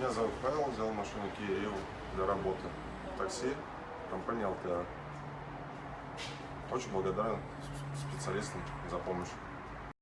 Меня зовут Павел, взял машину Kia Rio для работы. Такси, компания LTA. Очень благодарен специалистам за помощь.